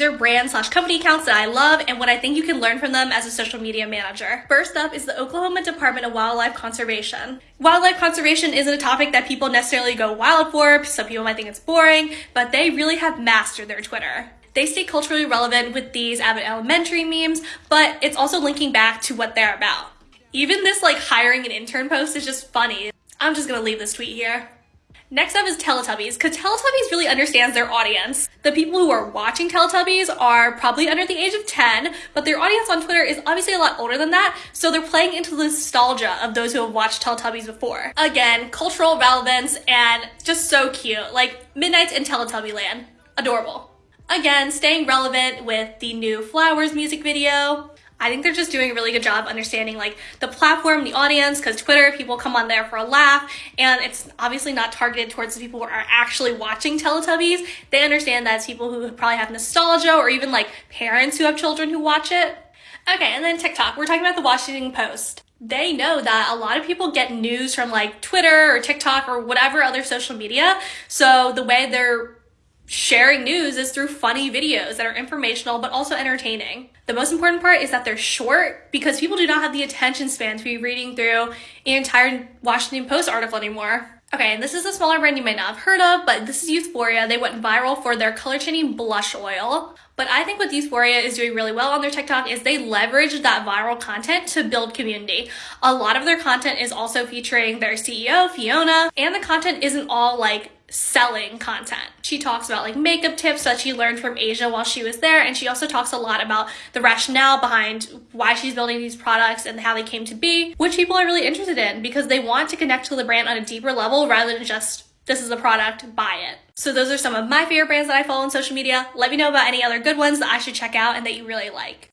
These are brand slash company accounts that I love and what I think you can learn from them as a social media manager. First up is the Oklahoma Department of Wildlife Conservation. Wildlife conservation isn't a topic that people necessarily go wild for. Some people might think it's boring, but they really have mastered their Twitter. They stay culturally relevant with these Abbott Elementary memes, but it's also linking back to what they're about. Even this like hiring an intern post is just funny. I'm just gonna leave this tweet here. Next up is Teletubbies, because Teletubbies really understands their audience. The people who are watching Teletubbies are probably under the age of 10, but their audience on Twitter is obviously a lot older than that, so they're playing into the nostalgia of those who have watched Teletubbies before. Again, cultural relevance and just so cute, like Midnights in Teletubby Land. Adorable. Again, staying relevant with the new Flowers music video. I think they're just doing a really good job understanding like the platform, the audience, because Twitter, people come on there for a laugh, and it's obviously not targeted towards the people who are actually watching Teletubbies. They understand that it's people who probably have nostalgia or even like parents who have children who watch it. Okay, and then TikTok. We're talking about the Washington Post. They know that a lot of people get news from like Twitter or TikTok or whatever other social media. So the way they're sharing news is through funny videos that are informational but also entertaining. The most important part is that they're short because people do not have the attention span to be reading through an entire Washington Post article anymore. Okay, and this is a smaller brand you might not have heard of, but this is Youthforia. They went viral for their color changing blush oil. But I think what Youthforia is doing really well on their TikTok is they leverage that viral content to build community. A lot of their content is also featuring their CEO, Fiona, and the content isn't all like selling content. She talks about like makeup tips that she learned from Asia while she was there and she also talks a lot about the rationale behind why she's building these products and how they came to be, which people are really interested in because they want to connect to the brand on a deeper level rather than just this is a product, buy it. So those are some of my favorite brands that I follow on social media. Let me know about any other good ones that I should check out and that you really like.